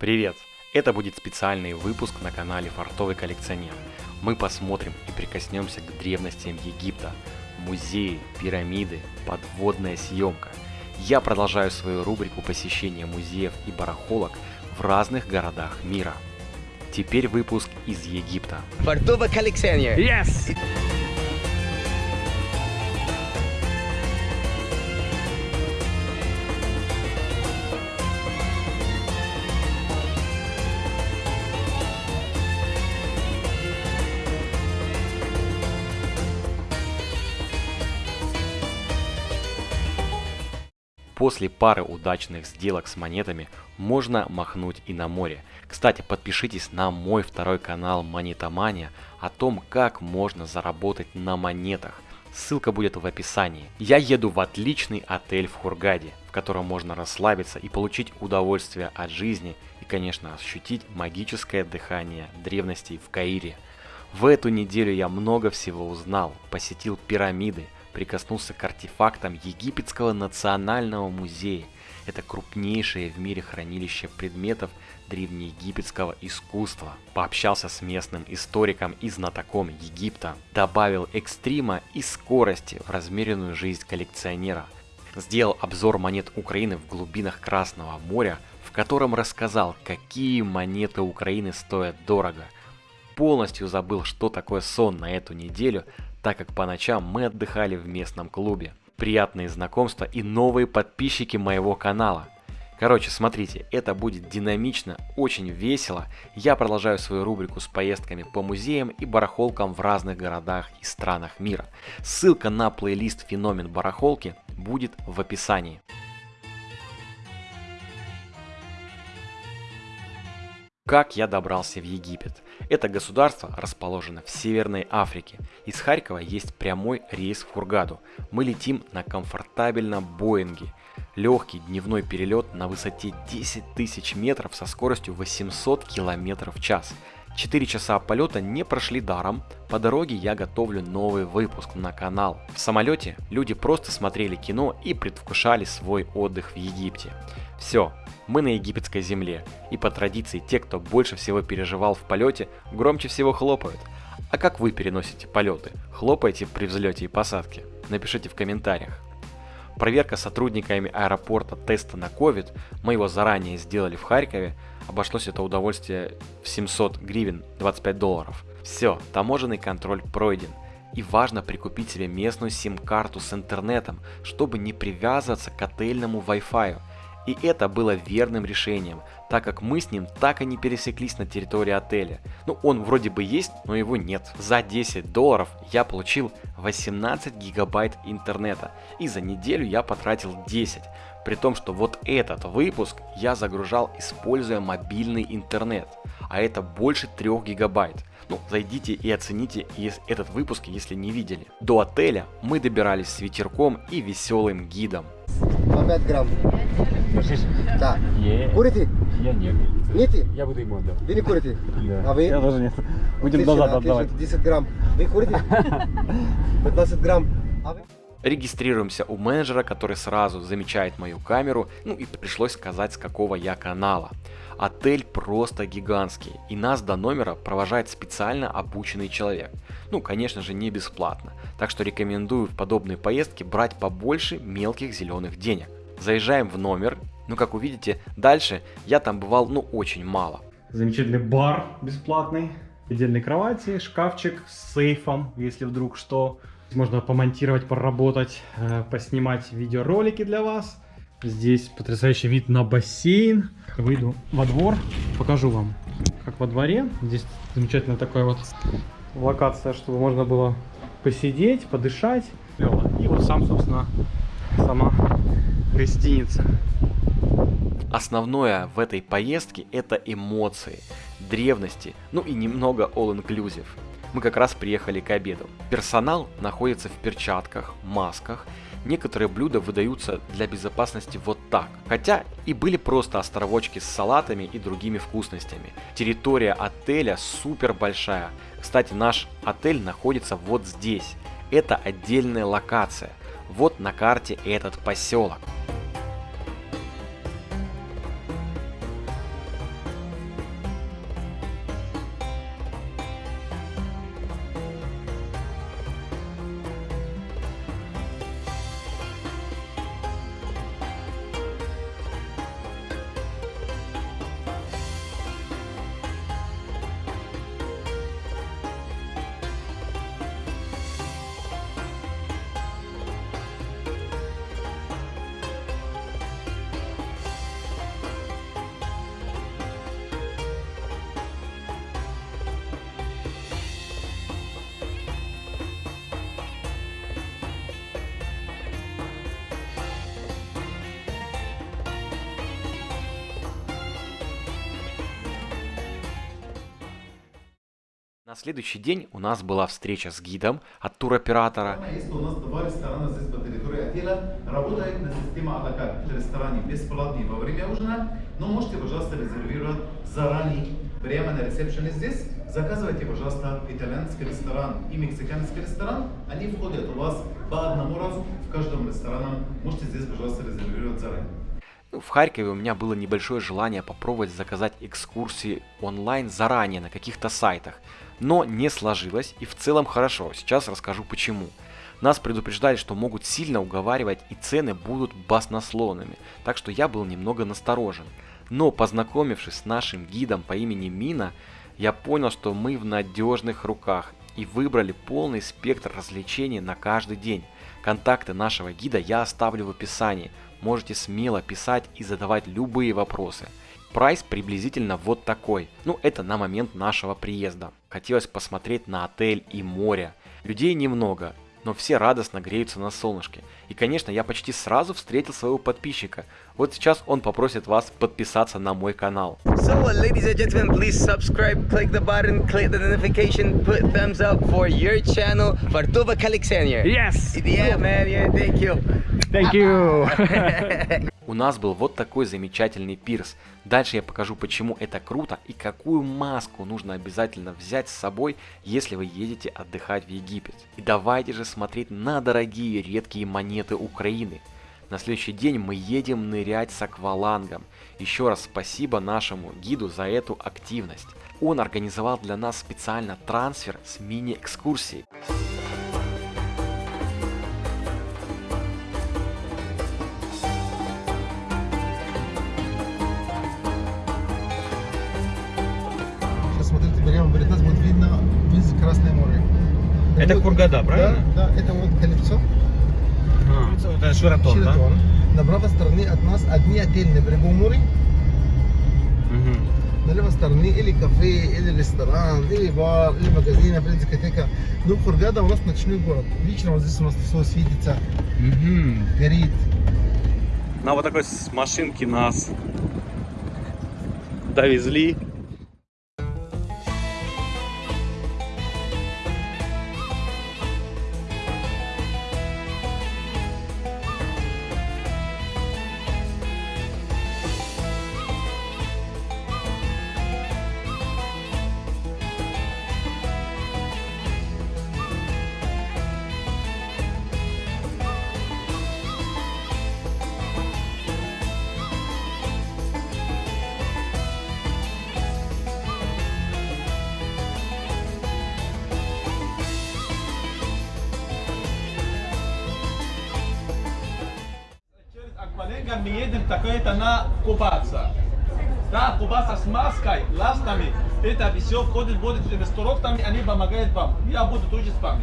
Привет! Это будет специальный выпуск на канале Фартовый коллекционер. Мы посмотрим и прикоснемся к древностям Египта, музеи, пирамиды, подводная съемка. Я продолжаю свою рубрику посещения музеев и барахолок в разных городах мира. Теперь выпуск из Египта. Фартовый коллекционер. Yes! После пары удачных сделок с монетами можно махнуть и на море. Кстати, подпишитесь на мой второй канал Монетомания о том, как можно заработать на монетах. Ссылка будет в описании. Я еду в отличный отель в Хургаде, в котором можно расслабиться и получить удовольствие от жизни и, конечно, ощутить магическое дыхание древностей в Каире. В эту неделю я много всего узнал, посетил пирамиды, прикоснулся к артефактам Египетского национального музея. Это крупнейшее в мире хранилище предметов древнеегипетского искусства. Пообщался с местным историком и знатоком Египта. Добавил экстрима и скорости в размеренную жизнь коллекционера. Сделал обзор монет Украины в глубинах Красного моря, в котором рассказал, какие монеты Украины стоят дорого. Полностью забыл, что такое сон на эту неделю, так как по ночам мы отдыхали в местном клубе. Приятные знакомства и новые подписчики моего канала. Короче, смотрите, это будет динамично, очень весело. Я продолжаю свою рубрику с поездками по музеям и барахолкам в разных городах и странах мира. Ссылка на плейлист «Феномен барахолки» будет в описании. Как я добрался в Египет? Это государство расположено в Северной Африке. Из Харькова есть прямой рейс в Хургаду. Мы летим на комфортабельном Боинге. Легкий дневной перелет на высоте 10 тысяч метров со скоростью 800 км в час. 4 часа полета не прошли даром, по дороге я готовлю новый выпуск на канал. В самолете люди просто смотрели кино и предвкушали свой отдых в Египте. Все, мы на египетской земле, и по традиции те, кто больше всего переживал в полете, громче всего хлопают. А как вы переносите полеты? Хлопаете при взлете и посадке? Напишите в комментариях. Проверка сотрудниками аэропорта теста на COVID, мы его заранее сделали в Харькове, обошлось это удовольствие в 700 гривен, 25 долларов. Все, таможенный контроль пройден. И важно прикупить себе местную сим-карту с интернетом, чтобы не привязываться к отельному Wi-Fi. И это было верным решением, так как мы с ним так и не пересеклись на территории отеля. Ну, он вроде бы есть, но его нет. За 10 долларов я получил 18 гигабайт интернета, и за неделю я потратил 10. При том, что вот этот выпуск я загружал, используя мобильный интернет, а это больше 3 гигабайт. Ну, зайдите и оцените этот выпуск, если не видели. До отеля мы добирались с ветерком и веселым гидом. По 5 грамм. Слышишь? Да. Е. Курите? Я нет. Нет? Я буду ему отдавать. Вы не курите? Да. А вы? Я тоже нет. Будем Отлично, назад отлично. отдавать. 10 грамм. Вы курите? 15 грамм. А вы? Регистрируемся у менеджера, который сразу замечает мою камеру, ну и пришлось сказать с какого я канала. Отель просто гигантский, и нас до номера провожает специально обученный человек. Ну, конечно же, не бесплатно, так что рекомендую в подобные поездки брать побольше мелких зеленых денег. Заезжаем в номер, ну как увидите, дальше я там бывал ну очень мало. Замечательный бар бесплатный. Отдельной кровати, шкафчик с сейфом, если вдруг что. Можно помонтировать, поработать, э, поснимать видеоролики для вас. Здесь потрясающий вид на бассейн. Выйду во двор, покажу вам, как во дворе. Здесь замечательная такая вот локация, чтобы можно было посидеть, подышать. И вот сам, собственно, сама гостиница. Основное в этой поездке это эмоции, древности, ну и немного all-inclusive. Мы как раз приехали к обеду. Персонал находится в перчатках, масках. Некоторые блюда выдаются для безопасности вот так. Хотя и были просто островочки с салатами и другими вкусностями. Территория отеля супер большая. Кстати, наш отель находится вот здесь. Это отдельная локация. Вот на карте этот поселок. На следующий день у нас была встреча с гидом от туроператора. У нас два ресторана здесь по территории отеля. Работает на системе а В ресторане бесплатный во время ужина, но можете, пожалуйста, резервировать заранее прямо на ресепшене здесь. Заказывайте, пожалуйста, итальянский ресторан и мексиканский ресторан. Они входят у вас по одному разу в каждом ресторане. Можете здесь, пожалуйста, резервировать заранее. В Харькове у меня было небольшое желание попробовать заказать экскурсии онлайн заранее на каких-то сайтах. Но не сложилось и в целом хорошо. Сейчас расскажу почему. Нас предупреждали, что могут сильно уговаривать и цены будут баснословными, так что я был немного насторожен. Но познакомившись с нашим гидом по имени Мина, я понял, что мы в надежных руках и выбрали полный спектр развлечений на каждый день. Контакты нашего гида я оставлю в описании, можете смело писать и задавать любые вопросы. Прайс приблизительно вот такой. Ну, это на момент нашего приезда. Хотелось посмотреть на отель и море. Людей немного, но все радостно греются на солнышке. И, конечно, я почти сразу встретил своего подписчика. Вот сейчас он попросит вас подписаться на мой канал. So, uh, ladies and gentlemen, please subscribe, click the button, click the notification, put thumbs up for your channel, Vartova Kalixenier. Yes! Yeah, man, yeah, thank you. Thank you! У нас был вот такой замечательный пирс. Дальше я покажу, почему это круто и какую маску нужно обязательно взять с собой, если вы едете отдыхать в Египет. И давайте же смотреть на дорогие редкие монеты Украины. На следующий день мы едем нырять с аквалангом. Еще раз спасибо нашему гиду за эту активность. Он организовал для нас специально трансфер с мини-экскурсией. Это Вот- Хургада, правильно? Да, да, это вот колесо. Это Ширатон, Шератон. На правой стороне от нас одни отели на берегу моря. На левой стороне или кафе, или ресторан, или бар, или магазин, или дискотека. Ну, Хургада у нас ночной город. Вечером вот здесь у нас все светится, горит. На вот такой с машинки нас довезли. Акваленга мы едем такое-то на купаться. Да, купаться с маской, ластами. Это все входит, будет инструкторами, они помогают вам. Я буду тоже с вами.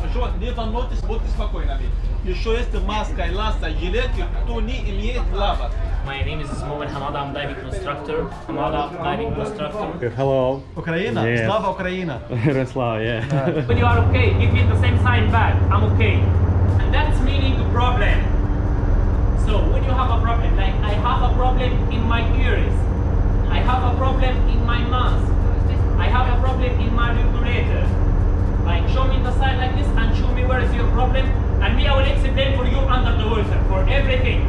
Хорошо, не волнуйтесь, будьте спокойными. Еще есть маска, ласта, жилетки, кто не имеет плавать. My name is Mohamed Hamada. I'm diving instructor. Hamada diving instructor. Hello. Украина, Yes. слава Украина. Ярослав, yeah. When you are okay, give me the same sign back. I'm okay. And that's meaning the problem. So when you have a problem, like I have a problem in my ears, I have a problem in my mouth, I have a problem in my regulator. Like show me the sign like this and show me where is your problem, and I will explain for you under the water for everything.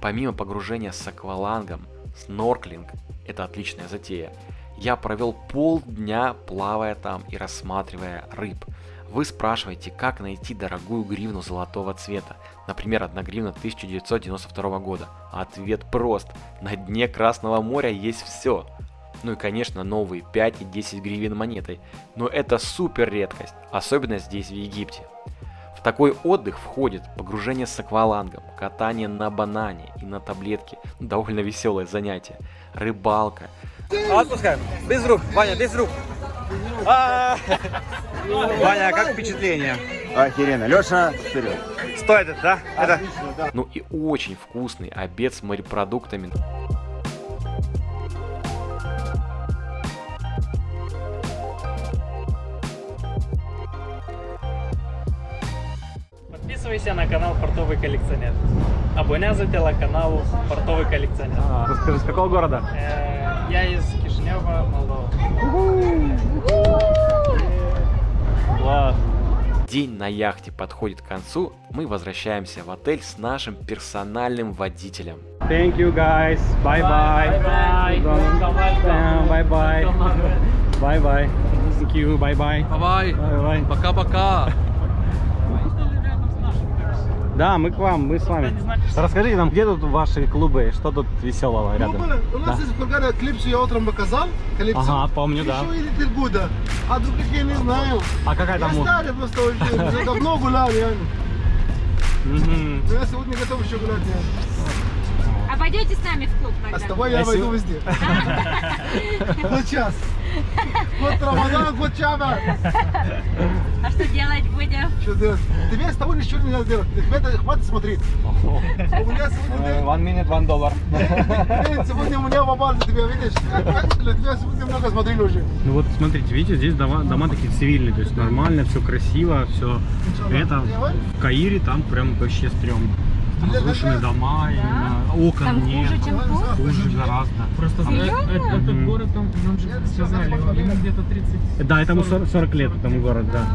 Помимо погружения с аквалангом, снорклинг – это отличная затея. Я провел полдня плавая там и рассматривая рыб. Вы спрашиваете, как найти дорогую гривну золотого цвета, например, одна гривна 1992 года. Ответ прост. На дне Красного моря есть все. Ну и конечно новые 5 и 10 гривен монетой. Но это супер редкость, особенно здесь в Египте. В такой отдых входит погружение с аквалангом, катание на банане и на таблетке, ну, довольно веселое занятие, рыбалка, Отпускаем. Без рук. Ваня, без рук. А. Ваня, как впечатление? Охеренно. Леша, вперед. Стоит это, да? Это ну и очень вкусный обед с морепродуктами. Подписывайся на канал Портовый коллекционер. Абоня за телеканалу Портовый коллекционер. Расскажи, с какого города? Э, Я из Кишинева, Молдова. Класс. День на яхте подходит к концу, мы возвращаемся в отель с нашим персональным водителем. Thank you guys. Bye bye. Bye. Bye bye. Bye bye. Thank you. Bye bye. Bye bye. Пока-пока. Да, мы к вам, мы с вами. Расскажите нам, где тут ваши клубы, что тут веселого Ну, рядом? блин, у нас Да. есть в Кургане клипсу я утром показал. Клипсу. Ага, помню, да. Еще или Тельгуда. А других я не знаю. А какая Я там музыка? старый просто уже, давно гулял, реально. Но я сегодня готов еще гулять. А пойдете с нами в клуб А тогда? с тобой я Я войду сего- везде. Вот сейчас. Вот Рамадан, вот Чаба. А что делать будем? Что делать? Тебе с тобой ничего не надо делать. Тебе хватит смотреть. У меня сегодня день. One minute, one dollar. Сегодня у меня в Абазе, тебя видишь? Для тебя сегодня много смотрели уже. Ну вот смотрите, видите, здесь дома, дома такие цивильные, то есть нормально, все красиво, все. Это в Каире там прям вообще стрёмно. Там разрушенные дома, именно окон Там нет. хуже, чем тут? Хуже гораздо. Просто Серьезно? город, там, нам же сказали, ему где-то 30... Да, этому 40, 40 лет, этому город, да.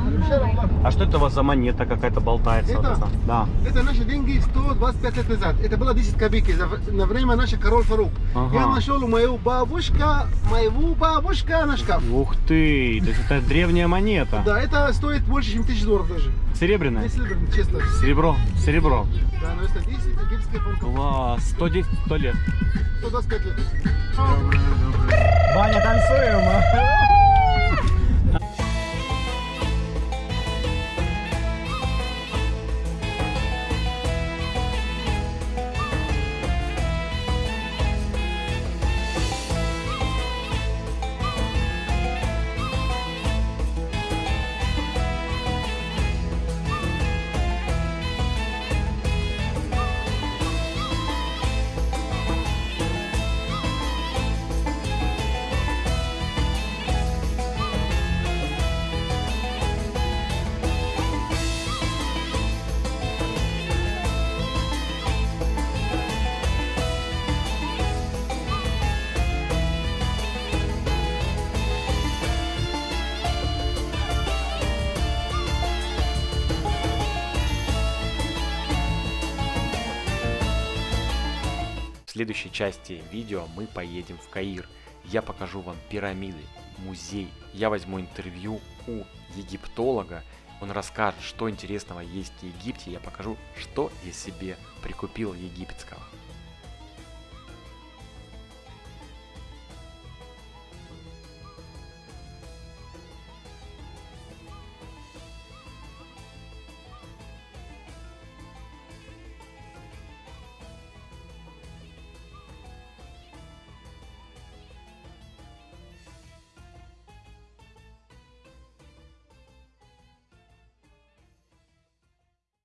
А что это у вас за монета какая-то болтается? вот Это? эта? Да. Это наши деньги 125 лет назад. Это было 10 копейки на время нашей король Фарук. Ага. Я нашел у моего бабушка, моего бабушка на шкаф. Ух ты, то есть это древняя монета. Да, это стоит больше, чем тысяч долларов даже. Серебряная? Не серебряный, честно. Серебро, серебро. Да, но это 10 египетских фунтов. Класс, 110, 100 лет. 125 лет. Ваня, танцуем! Следующей части видео мы поедем в Каир. Я покажу вам пирамиды, музей. Я возьму интервью у египтолога. Он расскажет, что интересного есть в Египте. Я покажу, что я себе прикупил египетского.